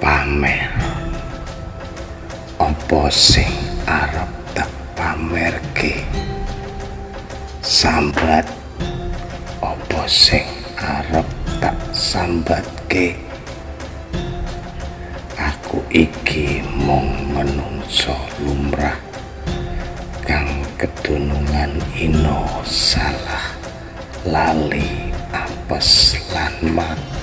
pamer. Opo sing arep tak pamerke? Sambat. Opo sing arep tak sambatke? Aku iki mung menungso lumrah kang ketunungan ino salah lali apes lan mati.